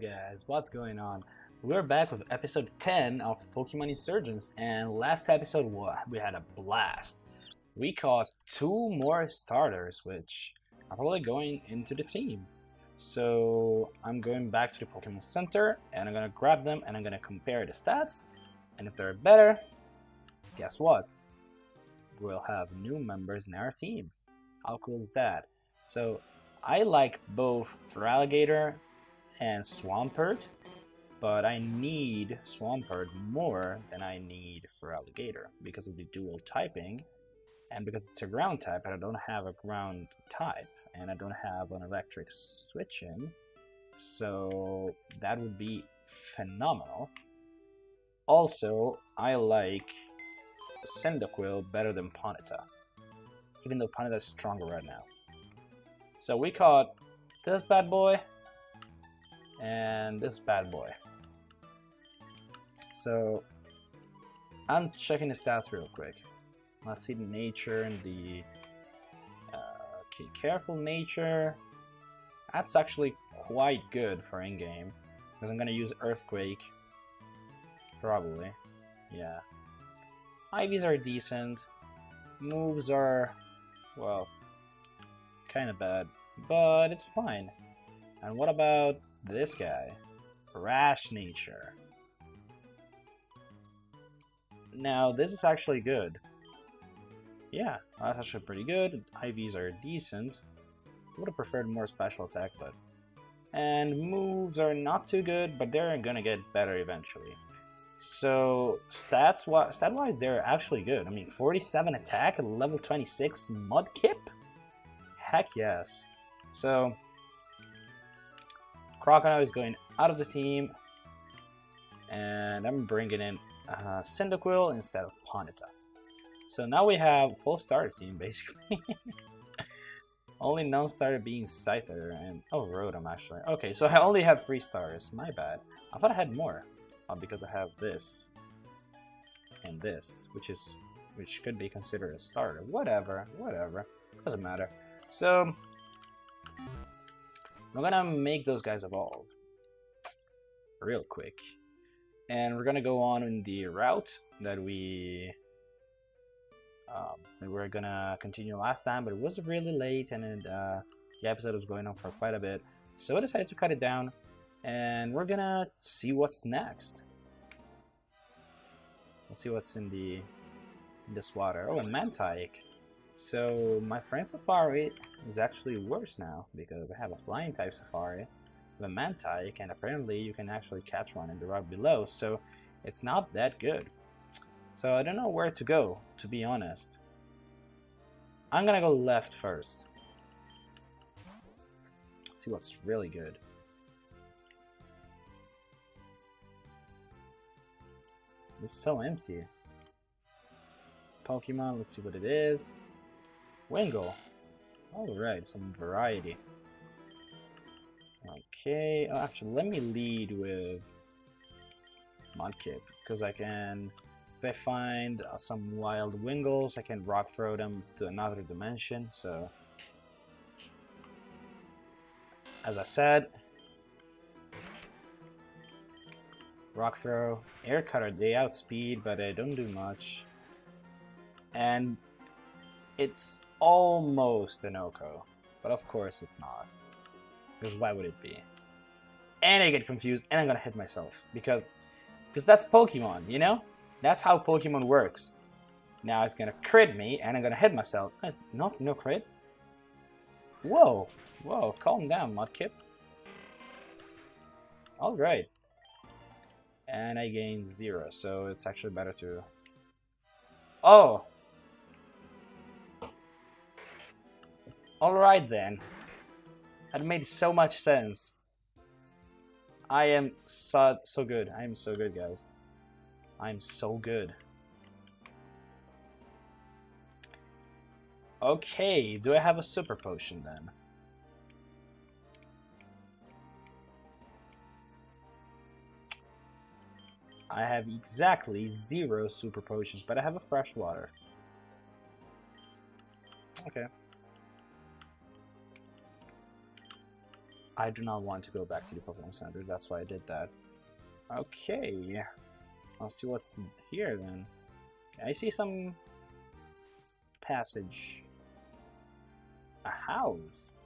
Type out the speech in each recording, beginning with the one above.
Guys, what's going on? We're back with episode 10 of Pokemon Insurgence and last episode we had a blast. We caught two more starters which are probably going into the team. So I'm going back to the Pokemon Center and I'm gonna grab them and I'm gonna compare the stats and if they're better, guess what? We'll have new members in our team. How cool is that? So I like both Feraligatr and Swampert, but I need Swampert more than I need Feraligatr because of the dual typing and because it's a ground type and I don't have a ground type and I don't have an electric switch in. So that would be phenomenal. Also I like Cyndaquil better than Ponyta even though Ponyta is stronger right now. So we caught this bad boy and this bad boy. So I'm checking the stats real quick. Let's see the nature and the uh, okay, careful nature. That's actually quite good for in-game because I'm gonna use Earthquake. Probably, yeah. IVs are decent. Moves are, well, kind of bad, but it's fine. And what about this guy? Rash Nature. Now, this is actually good. Yeah, that's actually pretty good. IVs are decent. Would have preferred more special attack, but... And moves are not too good, but they're gonna get better eventually. So, stats stat-wise, they're actually good. I mean, 47 attack, level 26 Mudkip? Heck yes. So, Crocodile is going out of the team. And I'm bringing in uh, Cyndaquil instead of Ponyta. So now we have full starter team, basically. only non-starter being Scyther and... Oh, Rotom, actually. Okay, so I only have three stars. My bad. I thought I had more. Uh, because I have this. And this. Which is... Which could be considered a starter. Whatever. Whatever. Doesn't matter. So, I'm gonna make those guys evolve real quick. And we're gonna go on in the route that we um, we were gonna continue last time, but it was really late and it, uh, the episode was going on for quite a bit. So I decided to cut it down and we're gonna see what's next. Let's see what's in the in this water. Oh, a Mantyke. So my friend Safari is actually worse now because I have a flying type Safari with a Mantyke and apparently you can actually catch one in the rock below so it's not that good. So I don't know where to go to be honest. I'm gonna go left first. See what's really good. It's so empty. Pokemon, let's see what it is. Wingull. Alright, some variety. Okay, oh, actually, let me lead with Mudkip, because I can, if I find uh, some wild Wingulls, I can rock throw them to another dimension, so... As I said, rock throw, air cutter, they outspeed, but they don't do much. And it's almost an OHKO, but of course it's not. Because why would it be? And I get confused, and I'm gonna hit myself because because that's Pokemon, you know? That's how Pokemon works. Now it's gonna crit me, and I'm gonna hit myself. No, no crit. Whoa, whoa, calm down, Mudkip. All right. And I gain zero, so it's actually better to. Oh, Alright then. That made so much sense. I am so, so good. I am so good, guys. I'm so good. Okay, do I have a super potion then? I have exactly zero super potions, but I have a fresh water. Okay. I do not want to go back to the Pokemon Center, that's why I did that. Okay, I'll see what's here then. I see some passage. A house.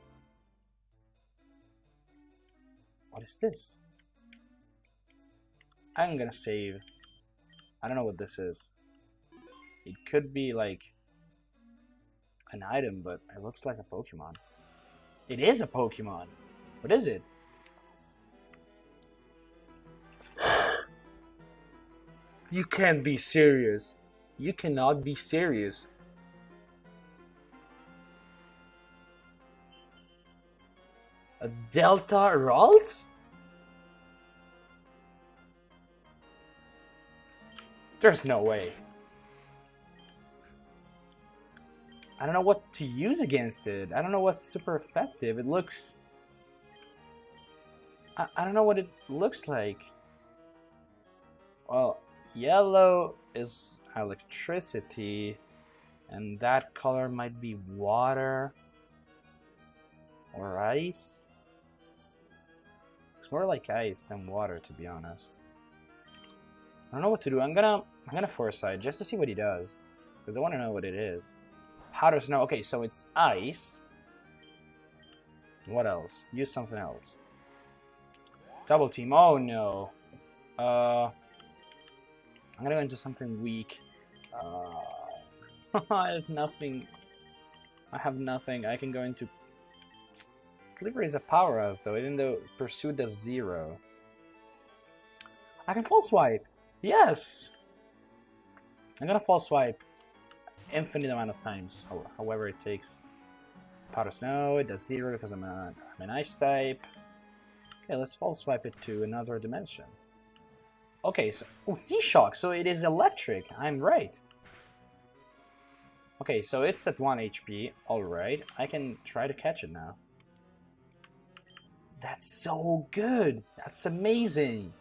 What is this? I'm gonna save. I don't know what this is. It could be like an item, but it looks like a Pokemon. It is a Pokemon. What is it? You can't be serious. You cannot be serious. A Delta Ralts? There's no way. I don't know what to use against it. I don't know what's super effective. It looks... I, I don't know what it looks like. Well, yellow is electricity, and that color might be water or ice. It's more like ice than water, to be honest. I don't know what to do. I'm gonna I'm gonna foresight just to see what he does, because I want to know what it is. Powder snow. Okay, so it's ice. What else? Use something else. Double team. Oh no. Uh, I'm gonna go into something weak. Uh, I have nothing. I have nothing. I can go into. Delivery is a powerhouse though, even though Pursuit does zero. I can false swipe. Yes. I'm gonna false swipe infinite amount of times, however it takes. Powder Snow, it does zero because I'm, a, I'm an ice type. Okay, let's false swipe it to another dimension. Okay, so oh, D-Shock, so it is electric. I'm right. Okay, so it's at 1 HP. Alright, I can try to catch it now. That's so good. That's amazing.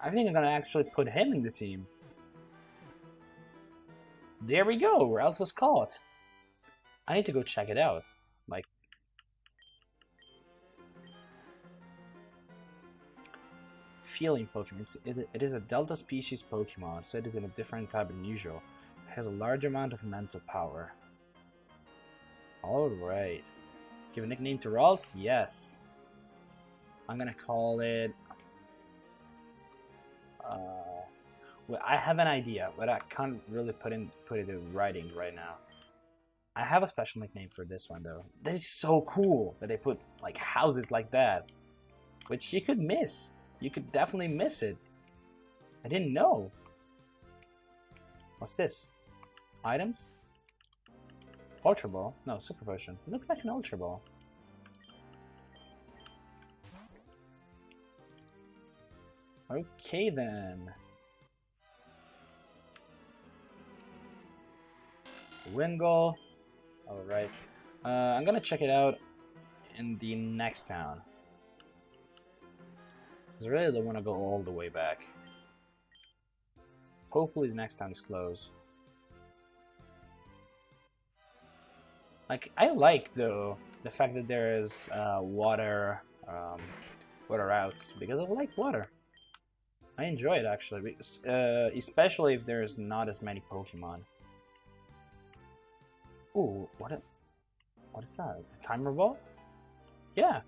I think I'm gonna actually put him in the team. There we go, Ralts was caught. I need to go check it out. Like, Pokemon. It, it is a Delta species Pokemon, so it is in a different type than usual. It has a large amount of mental power. Alright. Give a nickname to Ralts? Yes. I'm gonna call it uh, well, I have an idea, but I can't really put in put it in writing right now. I have a special nickname for this one though. That is so cool that they put like houses like that, which you could miss. You could definitely miss it. I didn't know. What's this? Items? Ultra Ball? No, Super Potion. It looks like an Ultra Ball. Okay then. Wingull. Alright. Uh, I'm gonna check it out in the next town. Because I really don't want to go all the way back. Hopefully the next time is closed. Like, I like, though, the fact that there is uh, water, um, water routes, because I like water. I enjoy it actually, uh, especially if there's not as many Pokemon. Ooh, what? A, what is that? A timer ball? Yeah.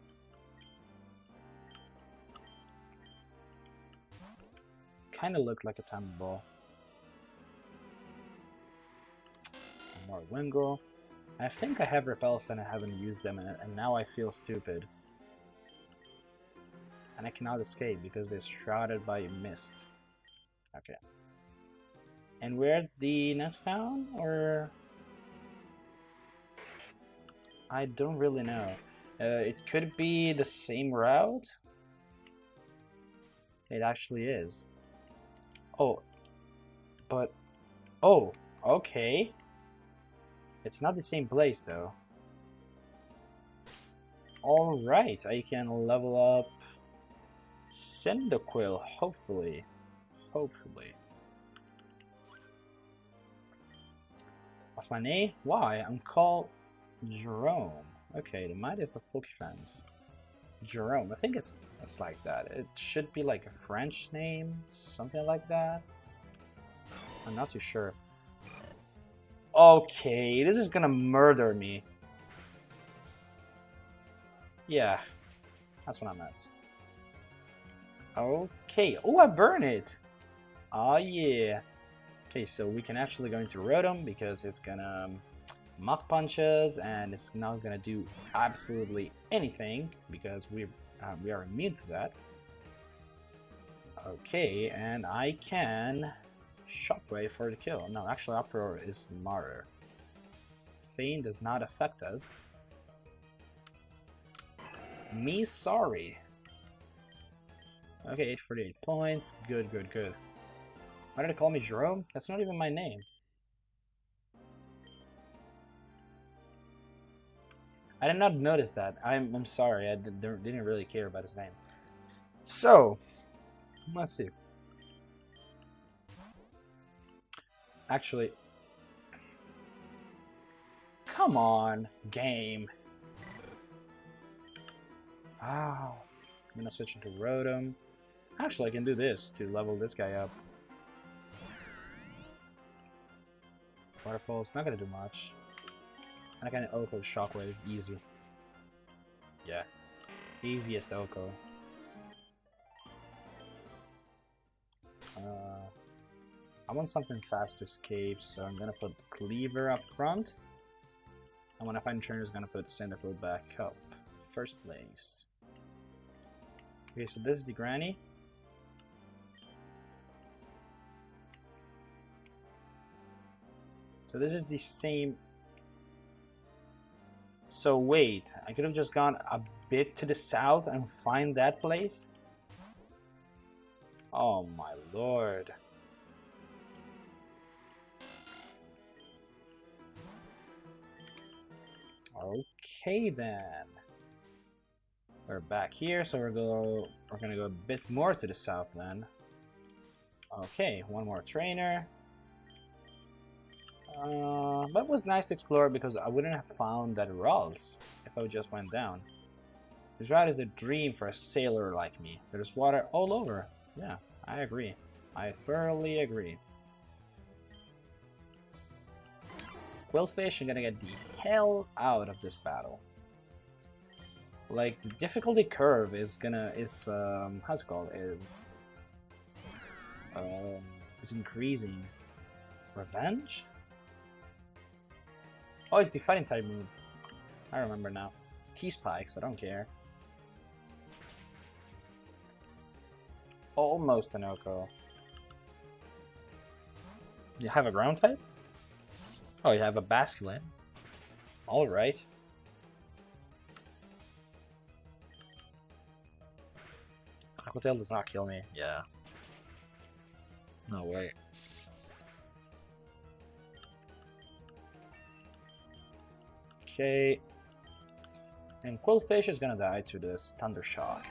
Kind of looked like a timer ball. More Wingull. I think I have repels and I haven't used them, and, and now I feel stupid and I cannot escape because they're shrouded by mist. Okay. And we're at the next town, or... I don't really know. Uh, it could be the same route. It actually is. Oh. But... Oh, okay. It's not the same place, though. Alright, I can level up Cyndaquil, hopefully. Hopefully. What's my name? Why? I'm called Jerome. Okay, the Mightiest of Pokefans. Jerome, I think it's it's like that. It should be like a French name, something like that. I'm not too sure. Okay, this is gonna murder me. Yeah, that's what I meant. Okay, oh, I burn it! Oh yeah. Okay, so we can actually go into Rotom because it's gonna um, Mach Punches and it's not gonna do absolutely anything because we uh, we are immune to that. Okay, and I can Shockwave for the kill. No, actually Uproar is smarter. Feign does not affect us. Me sorry. Okay, 848 points. Good, good, good. Why did they call me Jerome? That's not even my name. I did not notice that. I'm, I'm sorry. I did, didn't really care about his name. So, let's see. Actually, come on, game. Wow. I'm gonna switch into Rotom. Actually, I can do this to level this guy up. Waterfall's not gonna do much. I can OHKO Shockwave, easy. Yeah. Easiest OHKO. Uh, I want something fast to escape, so I'm gonna put Cleaver up front. And when I find Trainer, is gonna put Cyndaquil back up. First place. Okay, so this is the Granny. So this is the same... So wait, I could have just gone a bit to the south and find that place? Oh my lord. Okay then. We're back here, so we're go we're gonna go a bit more to the south then. Okay, one more trainer. Uh, that was nice to explore because I wouldn't have found that Ralts if I just went down. This route is a dream for a sailor like me. There's water all over. Yeah, I agree. I thoroughly agree. Qwilfish, I'm gonna get the hell out of this battle like the difficulty curve is gonna is um how's it called is um is increasing revenge oh it's the fighting type move. I remember now. Key spikes I don't care. Almost an OHKO. You have a ground type? Oh you have a basculin. All right. Aquatail does not kill me. Yeah. No way. Okay. And Qwilfish is gonna die to this Thunder Shock.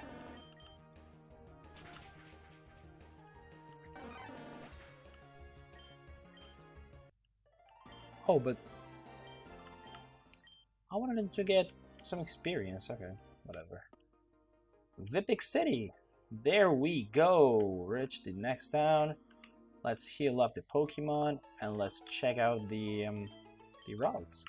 Oh, but I wanted to get some experience. Okay, whatever. Vipik City. There we go. Reach the next town. Let's heal up the Pokemon and let's check out the um, the routes.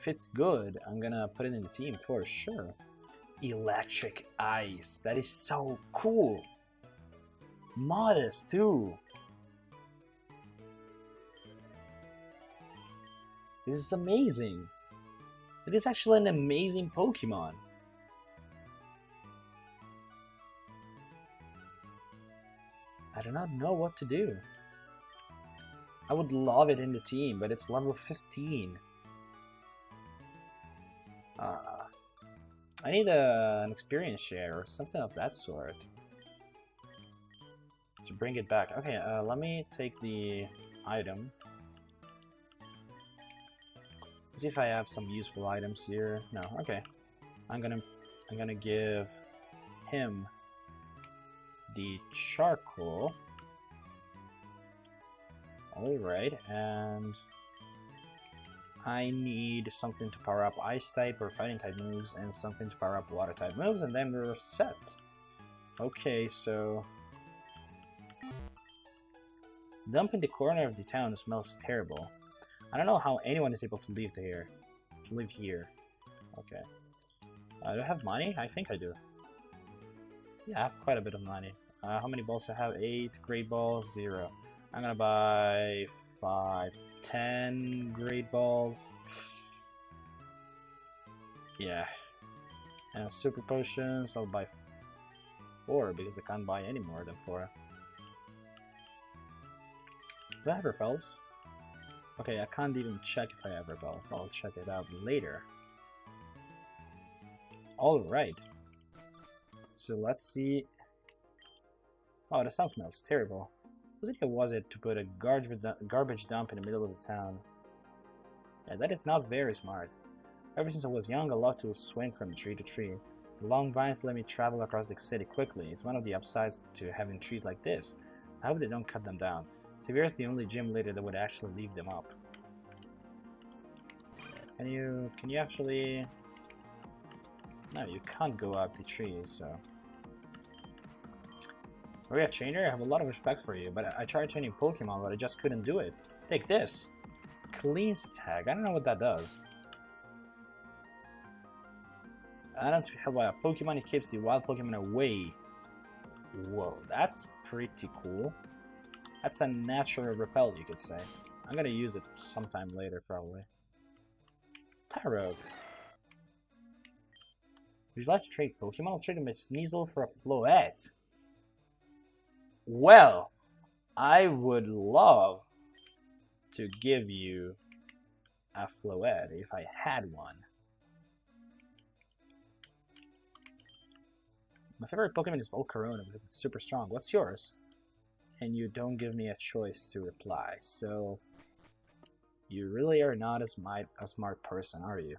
If it's good, I'm gonna put it in the team for sure. Electric Ice. That is so cool. Modest too. This is amazing. It is actually an amazing Pokemon. I do not know what to do. I would love it in the team, but it's level 15. Uh, I need a, an experience share or something of that sort. To bring it back. Okay, uh, let me take the item see if I have some useful items here. No, okay. I'm gonna I'm gonna give him the charcoal. Alright, and... I need something to power up ice type or fighting type moves and something to power up water type moves and then we're set. Okay, so... Dump in the corner of the town smells terrible. I don't know how anyone is able to live here. To live here. Okay. Uh, do I have money? I think I do. Yeah, I have quite a bit of money. Uh, how many balls do I have? Eight great balls, zero. I'm gonna buy five, ten great balls. Yeah. And super potions, I'll buy four because I can't buy any more than four. Do I have repels? Okay, I can't even check if I have repels. I'll check it out later. Alright. So let's see. Oh, the sound smells terrible. Whose idea was it to put a garbage, garbage dump in the middle of the town? Yeah, that is not very smart. Ever since I was young, I loved to swing from tree to tree. The long vines let me travel across the city quickly. It's one of the upsides to having trees like this. I hope they don't cut them down. Xavier is the only gym leader that would actually leave them up. Can you, can you actually... No, you can't go up the trees, so... Maria Trainer, I have a lot of respect for you, but I tried training Pokemon, but I just couldn't do it. Take this. Cleanse tag. I don't know what that does. I don't have a Pokemon, it keeps the wild Pokemon away. Whoa, that's pretty cool. That's a natural repel, you could say. I'm gonna use it sometime later, probably. Tyrogue. Would you like to trade Pokemon? I'll trade him a Sneasel for a Floette. Well, I would love to give you a Floette if I had one. My favorite Pokemon is Volcarona because it's super strong. What's yours? And you don't give me a choice to reply, so you really are not a smart, a smart person, are you?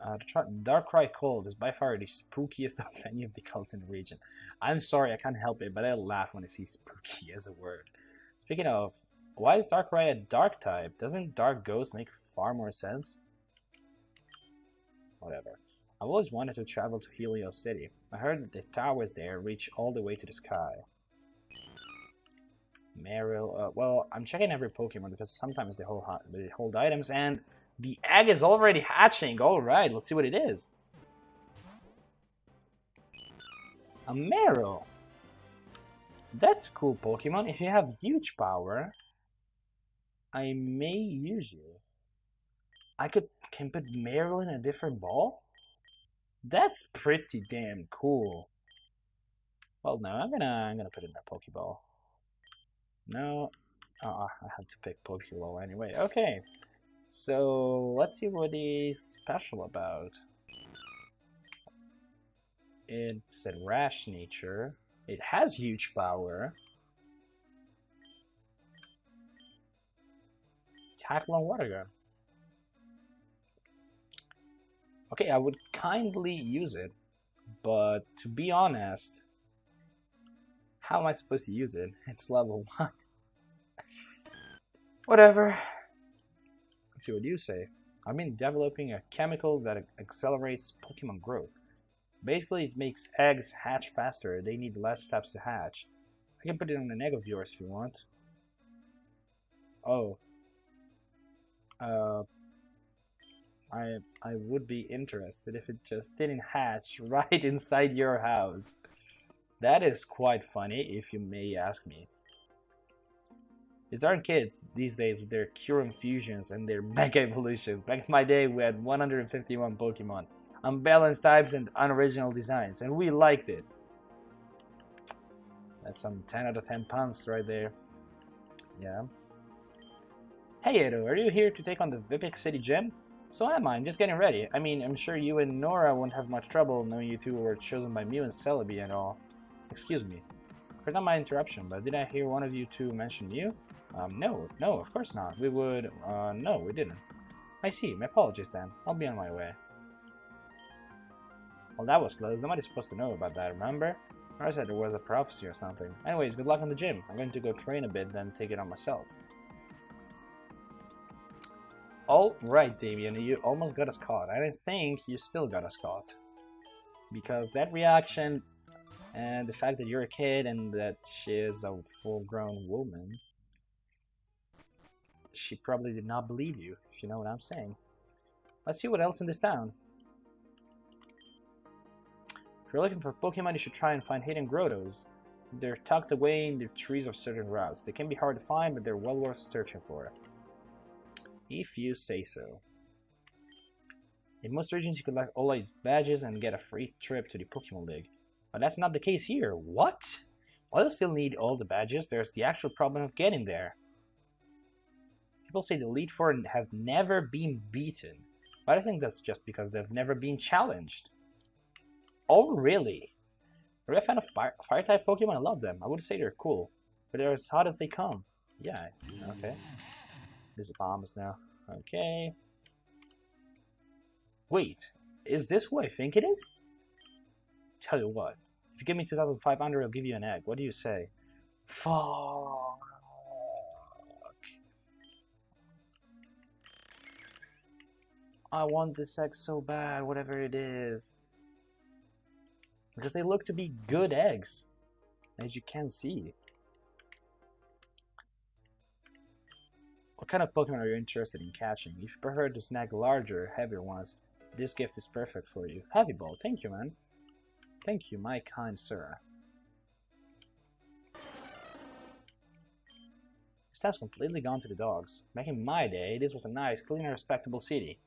Uh, Darkrai Cult is by far the spookiest of any of the cults in the region. I'm sorry, I can't help it, but I laugh when I see spooky as a word. Speaking of, why is Darkrai a dark type? Doesn't Dark Ghost make far more sense? Whatever. I've always wanted to travel to Helios City. I heard that the towers there reach all the way to the sky. Marill, uh, well, I'm checking every Pokemon because sometimes they hold, they hold items, and the egg is already hatching. Alright, let's see what it is. A Marill. That's a cool Pokemon. If you have huge power, I may use you. I could can put Marill in a different ball? That's pretty damn cool. Well, no, I'm gonna I'm gonna put in a Pokeball. No, uh, I have to pick Pokeball anyway. Okay, so let's see what he's special about. It's a rash nature. It has huge power. Tackle on water gun. Okay, I would kindly use it, but to be honest, how am I supposed to use it? It's level 1. Whatever. Let's see what you say. I've been developing a chemical that accelerates Pokemon growth. Basically, it makes eggs hatch faster. They need less steps to hatch. I can put it on an egg of yours if you want. Oh. Uh, I I would be interested if it just didn't hatch right inside your house. That is quite funny, if you may ask me. These aren't kids these days with their cure infusions and their Mega Evolutions. Back in my day, we had 151 Pokemon unbalanced types and unoriginal designs, and we liked it. That's some 10 out of 10 puns right there. Yeah. Hey Edo, are you here to take on the Vipik City Gym? So am I, I'm just getting ready. I mean, I'm sure you and Nora won't have much trouble knowing you two were chosen by Mew and Celebi and all. Excuse me. Pardon my interruption, but did I hear one of you two mention Mew? Um, no, no, of course not. We would, uh, no, we didn't. I see, my apologies then. I'll be on my way. Well, that was close. Nobody's supposed to know about that, remember? I said there was a prophecy or something. Anyways, good luck in the gym. I'm going to go train a bit, then take it on myself. Alright, Damien, you almost got us caught. I don't think you still got us caught. Because that reaction and the fact that you're a kid and that she is a full-grown woman, she probably did not believe you, if you know what I'm saying. Let's see what else in this town. You're looking for Pokemon, you should try and find hidden grottos. They're tucked away in the trees of certain routes. They can be hard to find, but they're well worth searching for. If you say so. In most regions, you could collect all these badges and get a free trip to the Pokemon League. But that's not the case here. What? While you still need all the badges, there's the actual problem of getting there. People say the Elite Four have never been beaten, but I think that's just because they've never been challenged. Oh, really? Are you a fan of fire, type Pokemon? I love them. I would say they're cool, but they're as hot as they come. Yeah, okay. There's a bombs now. Okay. Wait, is this what I think it is? Tell you what, if you give me 2,500, I'll give you an egg. What do you say? Fuck. I want this egg so bad, whatever it is. Because they look to be good eggs, as you can see. What kind of Pokemon are you interested in catching? If you prefer to snag larger, heavier ones, this gift is perfect for you. Heavy Ball, thank you, man. Thank you, my kind sir. This has completely gone to the dogs. Back in my day, this was a nice, clean respectable city.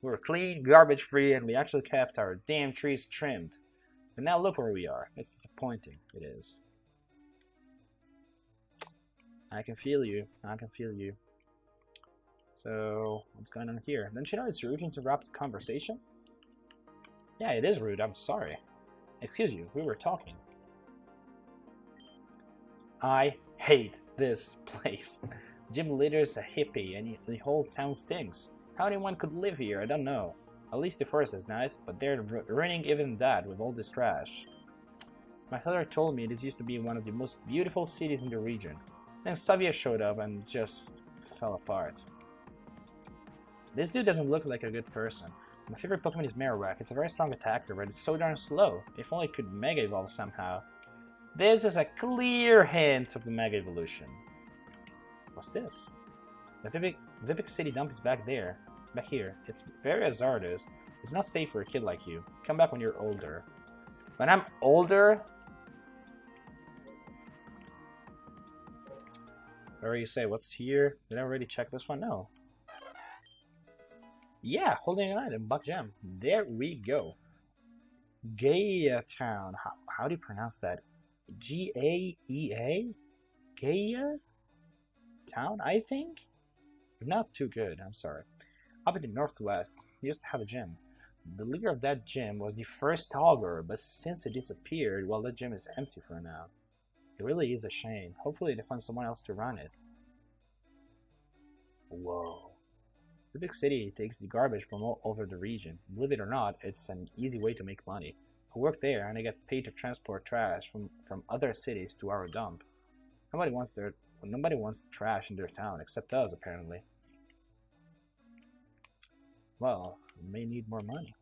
We were clean, garbage-free, and we actually kept our damn trees trimmed. But now look where we are. It's disappointing. It is. I can feel you. I can feel you. So, what's going on here? Don't you know it's rude to interrupt the conversation? Yeah, it is rude. I'm sorry. Excuse you, we were talking. I hate this place. Gym leader's a hippie and the whole town stinks. How anyone could live here, I don't know. At least the forest is nice, but they're ruining even that with all this trash. My father told me this used to be one of the most beautiful cities in the region. Then Xavier showed up and just fell apart. This dude doesn't look like a good person. My favorite Pokemon is Marowak. It's a very strong attacker, but it's so darn slow. If only it could Mega Evolve somehow. This is a clear hint of the Mega Evolution. What's this? The Vipik City dump is back there. Back here. It's very hazardous. It's not safe for a kid like you. Come back when you're older. When I'm older? Or you say, what's here? Did I already check this one? No. Yeah, holding an item, Buck Jam. There we go. Gaia Town. How, how do you pronounce that? G A E A? Gaia Town, I think? Not too good, I'm sorry. Up in the northwest, we used to have a gym. The leader of that gym was the first Augur, but since it disappeared, well, that gym is empty for now. It really is a shame. Hopefully they find someone else to run it. Whoa. The big city takes the garbage from all over the region. Believe it or not, it's an easy way to make money. I work there and I get paid to transport trash from, from other cities to our dump. Nobody wants their nobody wants trash in their town except us apparently. Well, we may need more money.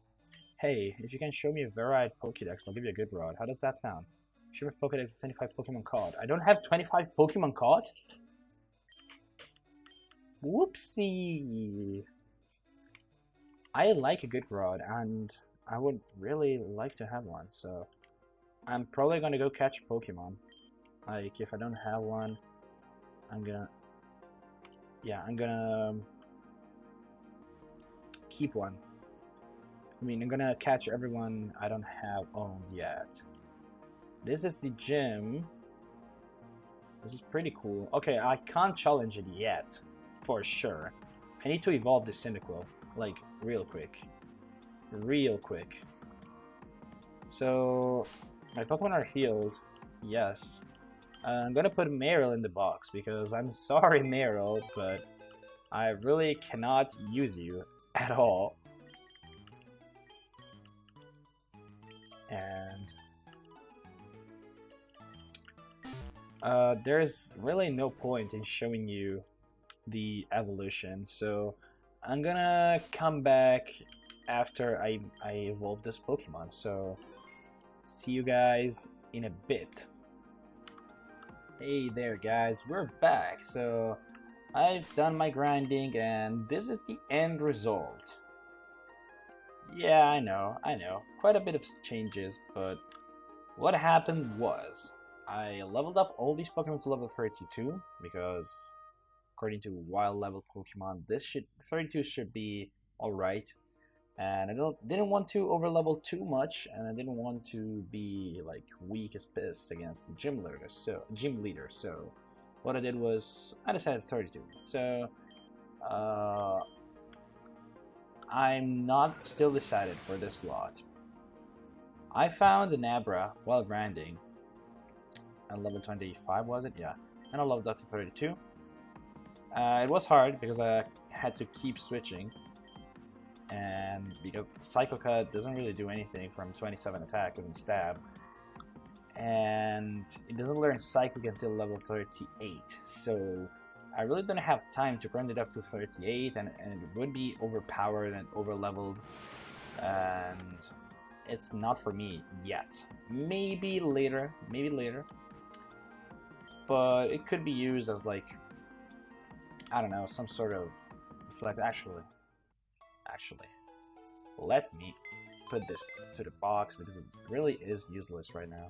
Hey, if you can show me a varied Pokédex, I'll give you a good rod. How does that sound? Show me a Pokédex with 25 Pokemon caught. I don't have 25 Pokemon caught? Whoopsie! I like a good rod, and I would really like to have one, so I'm probably gonna go catch Pokemon. Like, if I don't have one, I'm gonna... Yeah, I'm gonna um, keep one. I mean, I'm gonna catch everyone I don't have owned yet. This is the gym. This is pretty cool. Okay, I can't challenge it yet for sure. I need to evolve this Cyndaquil, like, real quick. Real quick. So, my Pokemon are healed, yes. Uh, I'm gonna put Marill in the box, because I'm sorry, Marill, but I really cannot use you at all. And uh, there's really no point in showing you the evolution. So I'm gonna come back after I, I evolve this Pokemon. So see you guys in a bit. Hey there guys, we're back. So I've done my grinding and this is the end result. Yeah, I know, I know. Quite a bit of changes, but what happened was I leveled up all these Pokemon to level 32 because according to wild level Pokemon, this should 32 should be alright. And I don't didn't want to over level too much, and I didn't want to be like weak as piss against the gym leader. So gym leader. So what I did was I decided 32. So uh, I'm not still decided for this lot. I found an Abra while grinding at level 25 was it? Yeah. And I leveled up to 32. Uh, it was hard because I had to keep switching. And because Psycho Cut doesn't really do anything from 27 attack with stab. And it doesn't learn Psychic until level 38. So I really don't have time to grind it up to 38 and, and it would be overpowered and over leveled. And it's not for me yet. Maybe later, maybe later but it could be used as like I don't know some sort of reflect actually actually let me put this to the box because it really is useless right now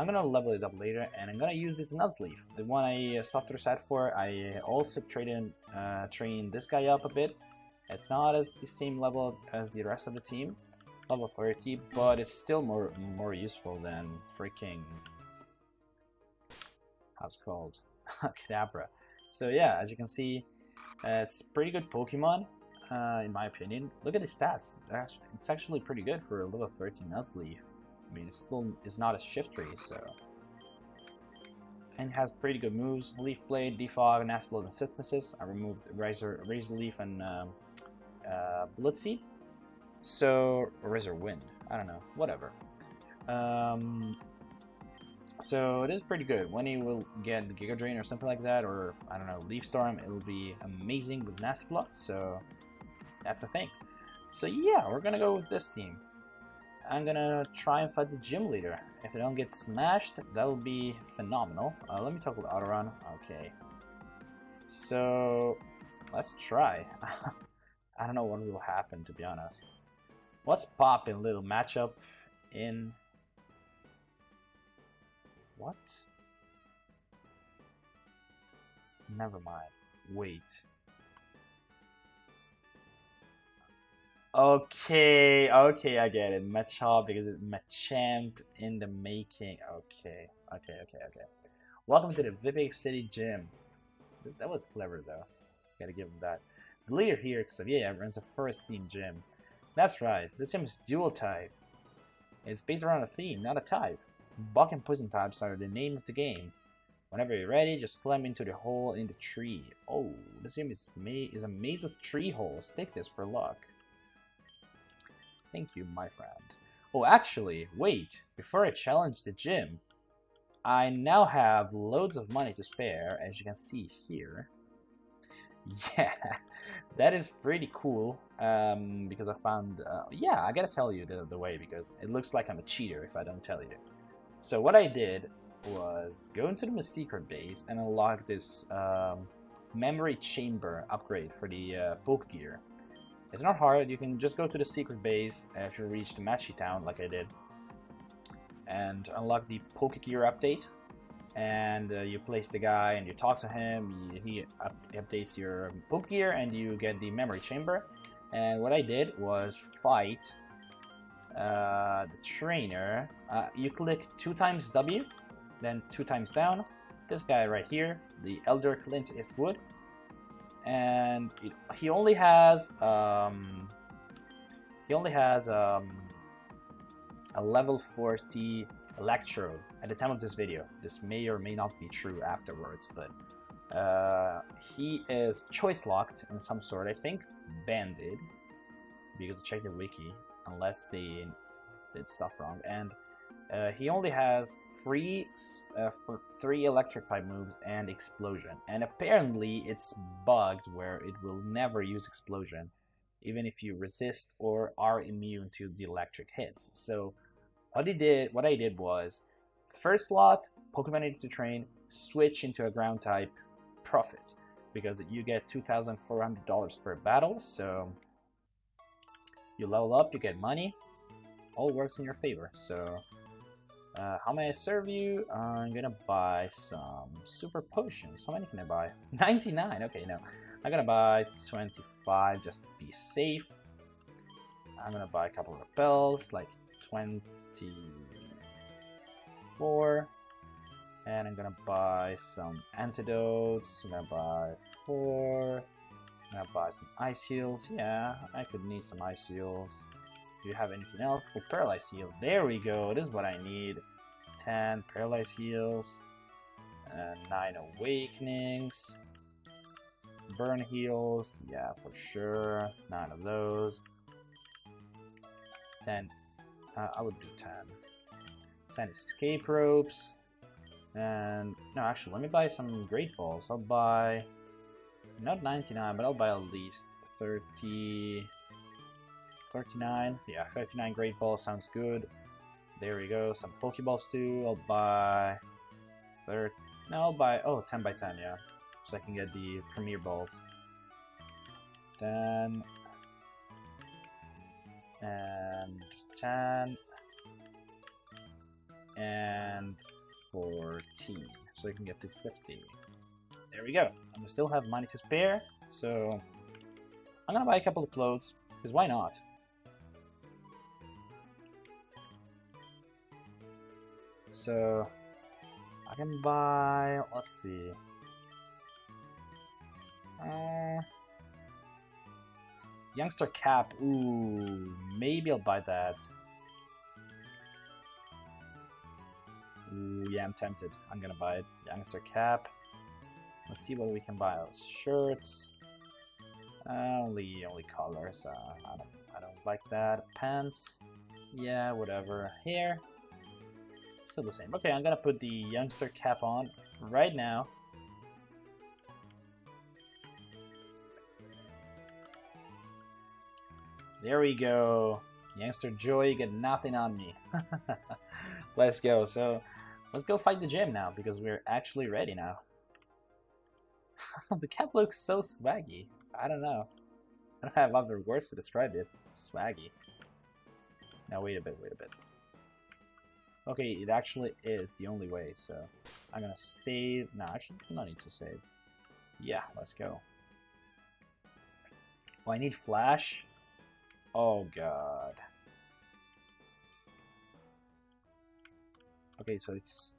I'm gonna level it up later and I'm gonna use this Nuzleaf the one I uh, soft reset for I also traded uh, train this guy up a bit it's not as the same level as the rest of the team level 30 but it's still more more useful than freaking how's called Kadabra. So yeah, as you can see, uh, it's pretty good Pokemon, uh, in my opinion. Look at the stats. It's actually pretty good for a level 13 Nuzleaf. I mean, it still is not a Shiftry, so... And has pretty good moves. Leaf Blade, Defog, Nasty Plot, and Synthesis. I removed Razor, Razor Leaf and um, uh, Seed. So, Razor Wind. I don't know. Whatever. Um, so it is pretty good. When you will get the Giga Drain or something like that, or I don't know, Leaf Storm, it will be amazing with Nasty. So that's the thing. So yeah, we're gonna go with this team. I'm gonna try and fight the gym leader. If I don't get smashed, that will be phenomenal. Uh, let me talk with Autoron. Okay. So let's try. I don't know what will happen to be honest. What's poppin' little matchup in what? Never mind. Wait. Okay, okay, I get it. Machop because it's Machamp in the making. Okay, okay, okay, okay. Welcome to the Vipik City Gym. That was clever though. Gotta give him that. The leader here, Xavier, runs a first team gym. That's right, this gym is dual type. It's based around a theme, not a type. Bug and poison types are the name of the game. Whenever you're ready, just climb into the hole in the tree. Oh, this game is, ma is a maze of tree holes. Take this for luck. Thank you, my friend. Oh, actually, wait. Before I challenge the gym, I now have loads of money to spare, as you can see here. Yeah, that is pretty cool, um, because I found... Uh, yeah, I gotta tell you the, the way, because it looks like I'm a cheater if I don't tell you. So what I did was go into the secret base and unlock this um, memory chamber upgrade for the uh, Poke Gear. It's not hard, you can just go to the secret base after you reach the Matchy Town like I did and unlock the Poke Gear update and uh, you place the guy and you talk to him, he up updates your Poke Gear and you get the memory chamber and what I did was fight uh, the trainer, uh, you click two times W, then two times down. This guy right here, the Elder Clint Eastwood, and it, he only has um, he only has um, a level 40 Electrode at the time of this video. This may or may not be true afterwards, but uh, he is choice locked in some sort. I think banded because I checked the wiki unless they did stuff wrong. And uh, he only has three uh, for three electric type moves and explosion. And apparently it's bugged where it will never use explosion, even if you resist or are immune to the electric hits. So what I did, what I did was, first slot, Pokemon needed to train, switch into a ground type, profit, because you get two thousand four hundred dollars per battle. So you level up, you get money, all works in your favor. So uh, how may I serve you? I'm gonna buy some super potions. How many can I buy? 99. Okay, no. I'm gonna buy 25 just to be safe. I'm gonna buy a couple of repels, like 24. And I'm gonna buy some antidotes. I'm gonna buy four. I'm gonna buy some ice heals. Yeah, I could need some ice heals. Do you have anything else? Oh, Paralyze Heal. There we go. This is what I need. 10 Paralyze Heals. And 9 Awakenings. Burn Heals. Yeah, for sure. 9 of those. 10. Uh, I would do 10. 10 Escape Ropes. And, no, actually, let me buy some Great Balls. I'll buy, not 99, but I'll buy at least 30... 39. Yeah, 39 Great Balls sounds good. There we go. Some Pokeballs too. I'll buy... Third. No, I'll buy... Oh, 10 by 10, yeah. So I can get the Premier Balls. 10. And 10. And 14. So I can get to 50. There we go. And we still have money to spare. So I'm gonna buy a couple of clothes. Because why not? So I can buy, let's see. Uh, youngster cap, ooh, maybe I'll buy that. Ooh, yeah, I'm tempted. I'm gonna buy it. Youngster cap. Let's see what we can buy. Shirts. Uh, only, only colors. Uh, I don't, I don't like that. Pants. Yeah, whatever. Here. Still the same. Okay, I'm gonna put the youngster cap on right now. There we go. Youngster Joey, you get nothing on me. let's go. So, let's go fight the gym now because we're actually ready now. the cap looks so swaggy. I don't know. I don't have other words to describe it. Swaggy. Now wait a bit, wait a bit. Okay, it actually is the only way, so I'm gonna save. No, actually, no need to save. Yeah, let's go. Oh, I need flash? Oh, God. Okay, so it's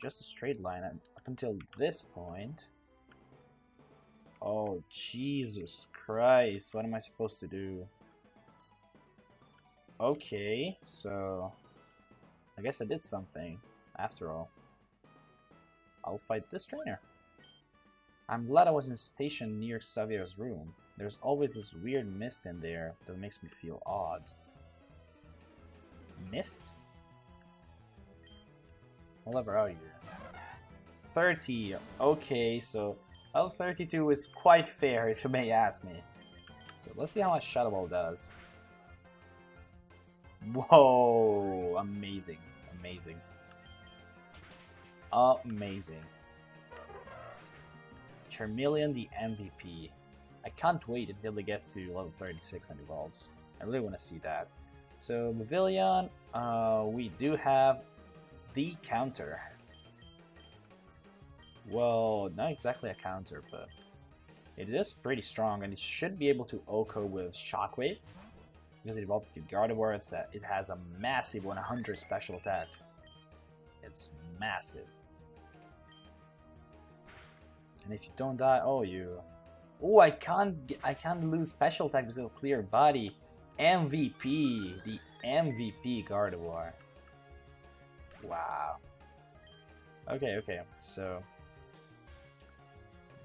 just a straight line up until this point. Oh, Jesus Christ. What am I supposed to do? Okay, so... I guess I did something, after all. I'll fight this trainer. I'm glad I wasn't stationed near Xavier's room. There's always this weird mist in there that makes me feel odd. Mist? What level are you? 30. Okay, so L32 is quite fair, if you may ask me. So let's see how much Shadow Ball does. Whoa! Amazing amazing. Amazing. Charmeleon the MVP. I can't wait until it gets to level 36 and evolves. I really want to see that. So, Pavilion, uh, we do have the counter. Well, not exactly a counter, but it is pretty strong and it should be able to OHKO with Shockwave because it evolved to Gardevoir, it's it has a massive 100 special attack. It's massive. And if you don't die, oh you. Oh, I can't. I can't lose special attack because of clear body. MVP, the MVP Gardevoir. Wow. Okay, okay. So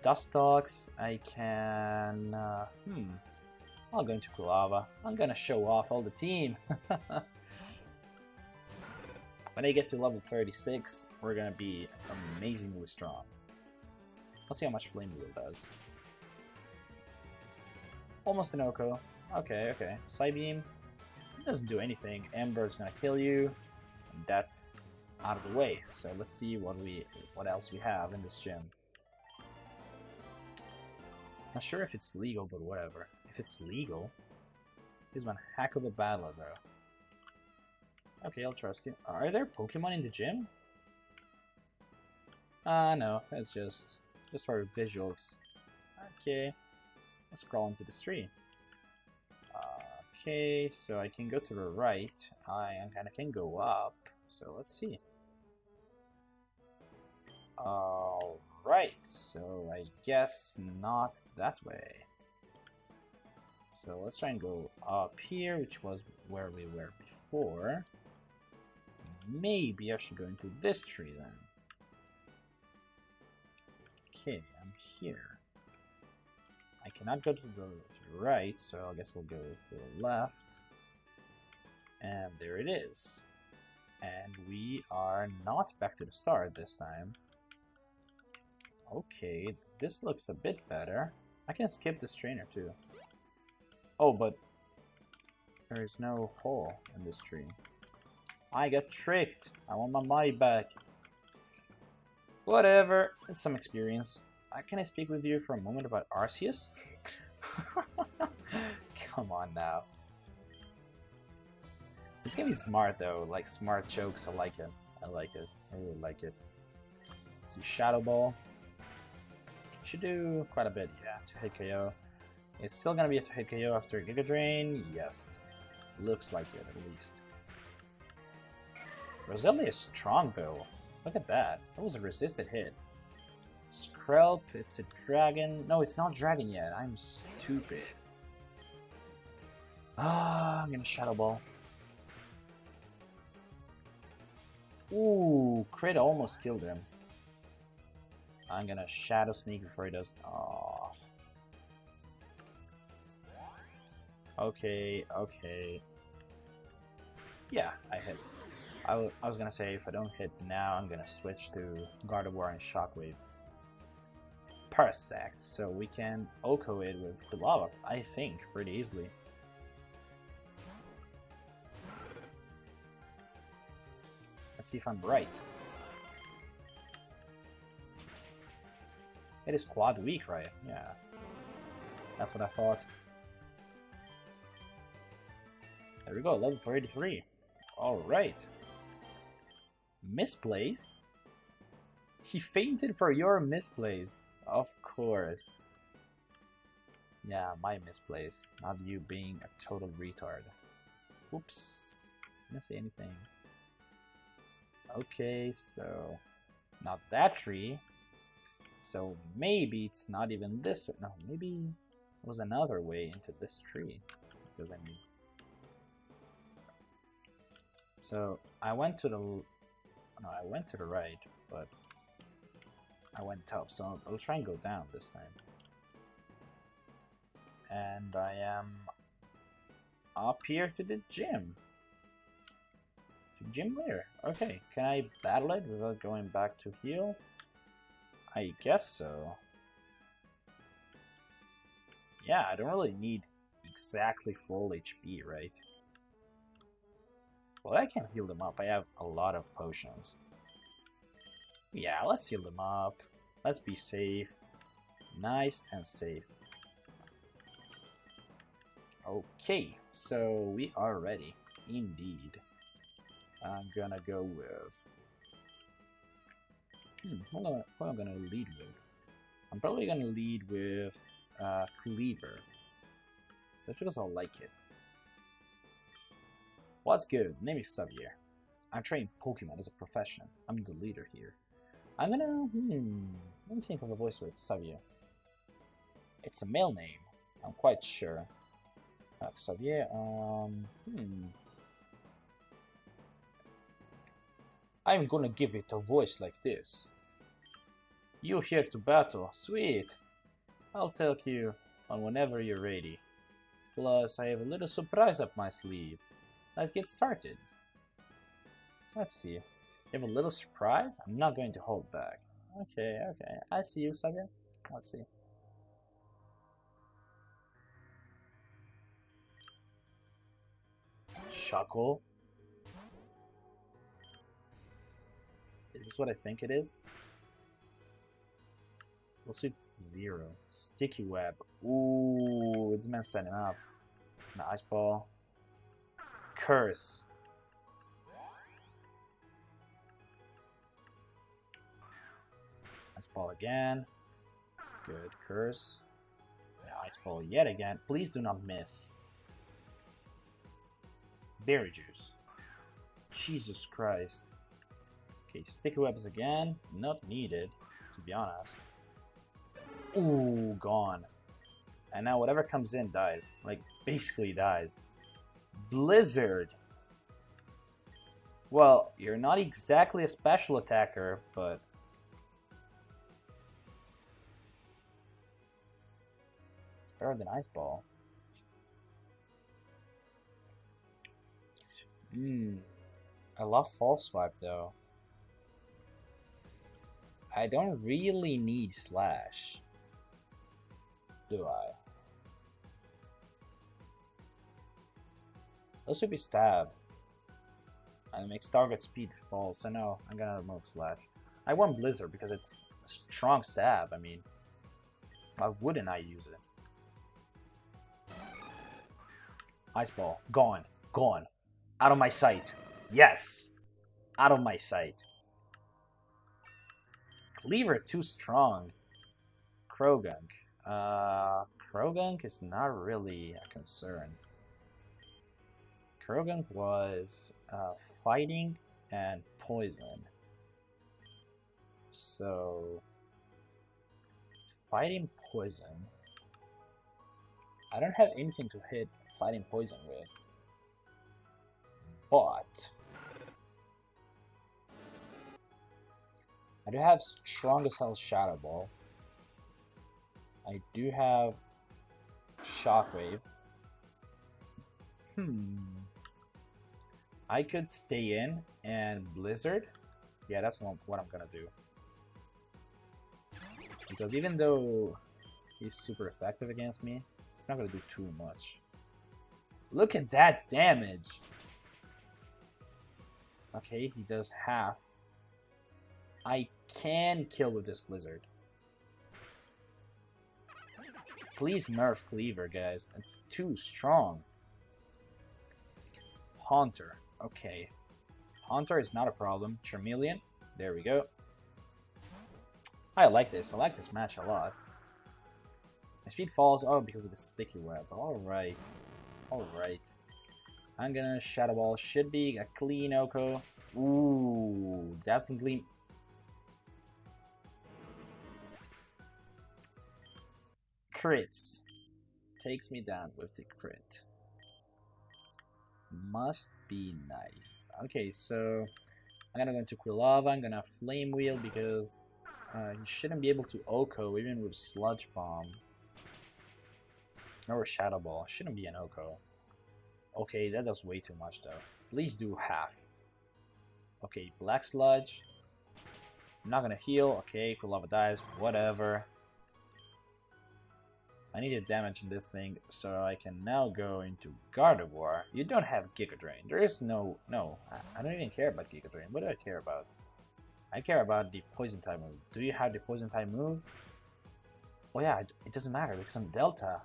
Dustox, I can. Uh, hmm. I'm going to Quilava. I'm gonna show off all the team. When I get to level 36, we're gonna be amazingly strong. Let's see how much Flame Wheel does. Almost an OHKO. Okay, okay. Psybeam doesn't do anything. Ember's gonna kill you. that's out of the way. So let's see what we what else we have in this gym. Not sure if it's legal, but whatever. If it's legal, here's one heck of a battler though. Okay, I'll trust you. Are there Pokemon in the gym? Ah, uh, no, it's just just for visuals. Okay, let's crawl into the tree. Okay, so I can go to the right. I kind of can go up. So let's see. Alright, so I guess not that way. So let's try and go up here, which was where we were before. Maybe I should go into this tree then. Okay, I'm here. I cannot go to the, right, so I guess I'll go to the left. And there it is. And we are not back to the start this time. Okay, this looks a bit better. I can skip this trainer too. Oh, but there is no hole in this tree. I got tricked. I want my money back. Whatever, it's some experience. Uh, can I speak with you for a moment about Arceus? Come on now. This game is smart though, like smart jokes, I like it. I like it. I really like it. Let's see, Shadow Ball. Should do quite a bit, yeah, to hit KO. It's still gonna be a to hit KO after Giga Drain, yes. Looks like it, at least. Roselia is strong though. Look at that. That was a resisted hit. Skrelp, it's a dragon. No, it's not dragon yet. I'm stupid. Ah, I'm gonna Shadow Ball. Ooh, crit almost killed him. I'm gonna Shadow Sneak before he does. Oh. Okay, okay. Yeah, I hit. I, I was gonna say if I don't hit now, I'm gonna switch to Gardevoir and Shockwave. Parasect, so we can OHKO it with Quilava, I think, pretty easily. Let's see if I'm right. It is quad weak, right? Yeah. That's what I thought. There we go, level 33. Alright. Misplace? He fainted for your misplace. Of course. Yeah, my misplace, not you being a total retard. Oops. Didn't say anything. Okay, so not that tree. So maybe it's not even this. No, maybe it was another way into this tree. Because I mean. So I went to the no, I went to the right, but I went up, so I'll try and go down this time. And I am up here to the gym. Gym leader. Okay, can I battle it without going back to heal? I guess so. Yeah, I don't really need exactly full HP, right? Well, I can heal them up. I have a lot of potions. Yeah, let's heal them up. Let's be safe. Nice and safe. Okay, so we are ready. Indeed. I'm gonna go with... Hmm, what am, I, gonna lead with? I'm probably gonna lead with uh, Cleaver. That's because I like it. What's good? My name is Xavier. I train Pokemon as a profession. I'm the leader here. I'm gonna... Hmm, let me think of a voice with Xavier. It's a male name. I'm quite sure. Uh, Xavier, um... Hmm... I'm gonna give it a voice like this. You here to battle? Sweet! I'll tell you on whenever you're ready. Plus, I have a little surprise up my sleeve. Let's get started. Let's see. You have a little surprise? I'm not going to hold back. Okay, okay. I see you, Saga. Let's see. Shuckle. Is this what I think it is? We'll see zero. Sticky web. Ooh, it's man setting up. An ice ball. Curse. Ice ball again. Good. Curse. ice ball yet again. Please do not miss. Berry juice. Jesus Christ. Okay, sticky webs again. Not needed, to be honest. Ooh, gone. And now whatever comes in dies. Like, basically dies. Blizzard. Well, you're not exactly a special attacker, but... It's better than Ice Ball. Hmm. I love False Swipe, though. I don't really need Slash. Do I? This would be Stab. And it makes target speed false. I know, I'm gonna remove Slash. I want Blizzard because it's a strong stab. I mean, why wouldn't I use it? Ice Ball. Gone. Gone. Out of my sight. Yes! Out of my sight. Cleaver too strong. Croagunk. Uh, Croagunk is not really a concern. Croagunk was uh, fighting and poison. So, fighting poison. I don't have anything to hit fighting poison with. But I do have strongest hell Shadow Ball. I do have Shockwave. Hmm. I could stay in and Blizzard. Yeah, that's what I'm gonna do. Because even though he's super effective against me, it's not gonna do too much. Look at that damage! Okay, he does half. I can kill with this Blizzard. Please nerf Cleaver, guys. It's too strong. Haunter. Okay. Haunter is not a problem. Charmeleon. There we go. I like this. I like this match a lot. My speed falls. Oh, because of the sticky web. Alright. Alright. I'm gonna Shadow Ball. Should be a clean OHKO. Ooh, Dazzling Gleam. Crits. Takes me down with the crit. Must be nice. Okay, so I'm gonna go into Quilava. I'm gonna Flame Wheel because uh, you shouldn't be able to OHKO even with Sludge Bomb. Or Shadow Ball. Shouldn't be an OHKO. Okay, that does way too much though. Please do half. Okay, Black Sludge. I'm not gonna heal. Okay, Quilava dies. Whatever. I need a damage in this thing so I can now go into Gardevoir. You don't have Giga Drain. There is no... No, I, I don't even care about Giga Drain. What do I care about? I care about the Poison type move. Do you have the Poison type move? Oh yeah, it, it doesn't matter because I'm Delta.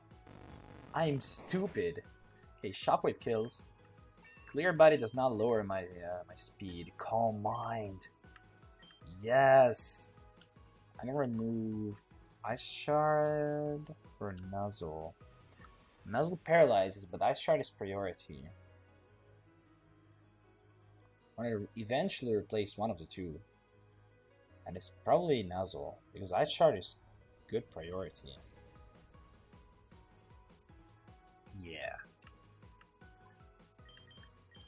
I'm stupid. Okay, Shockwave kills. Clear Body does not lower my uh, my speed. Calm Mind. Yes. I'm gonna remove Ice Shard for Nuzzle. Nuzzle paralyzes, but Ice Shard is priority. I'm gonna eventually replace one of the two. And it's probably Nuzzle, because Ice Shard is good priority. Yeah.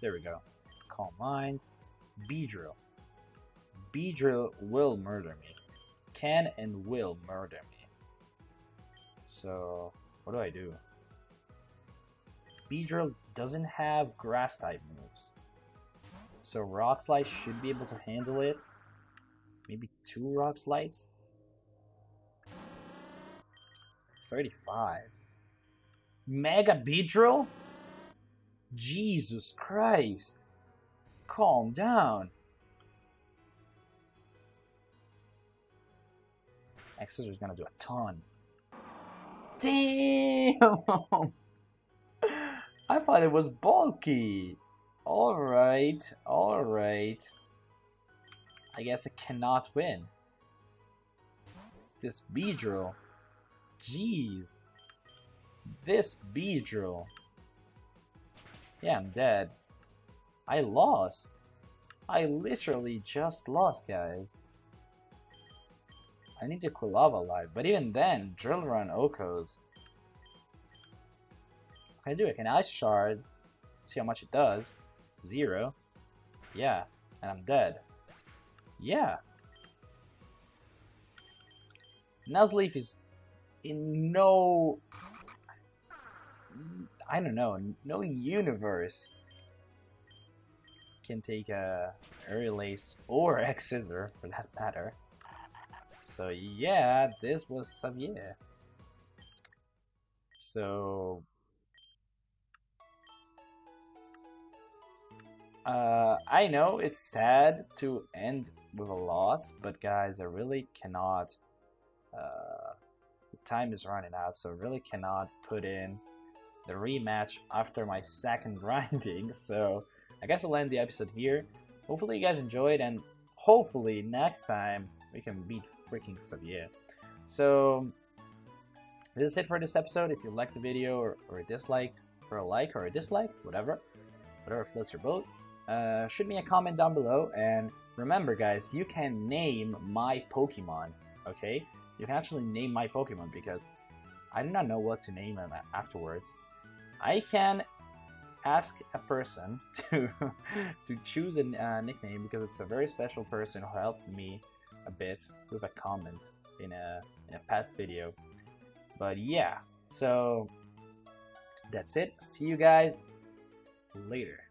There we go. Calm Mind. Beedrill. Beedrill will murder me. Can and will murder me. So, what do I do? Beedrill doesn't have grass type moves. So Rock Slide should be able to handle it. Maybe two Rock Slides? 35. Mega Beedrill? Jesus Christ. Calm down. X-Scissor's gonna do a ton. Damn! I thought it was bulky. Alright, alright. I guess it cannot win. It's this Beedrill. Jeez. This Beedrill. Yeah, I'm dead. I lost. I literally just lost, guys. I need to Quilava alive, but even then, Drill Run OHKOs. Can I do it? Can Ice Shard? See how much it does. Zero. Yeah, and I'm dead. Yeah. Nuzleaf is in no... I don't know, no universe can take a Aerial or X-Scissor, for that matter. So yeah, this was Xavier. So... Uh, I know it's sad to end with a loss, but guys, I really cannot... Uh, the time is running out, so I really cannot put in the rematch after my second grinding, so I guess I'll end the episode here. Hopefully you guys enjoyed, and hopefully next time we can beat freaking Xavier. So, this is it for this episode. If you liked the video or, or disliked, for a like or a dislike, whatever, whatever floats your boat, uh, shoot me a comment down below. And remember, guys, you can name my Pokemon, okay? You can actually name my Pokemon because I do not know what to name them afterwards. I can ask a person to to choose a uh, nickname because it's a very special person who helped me a bit with a comment in a in a past video. But yeah, so that's it. See you guys later.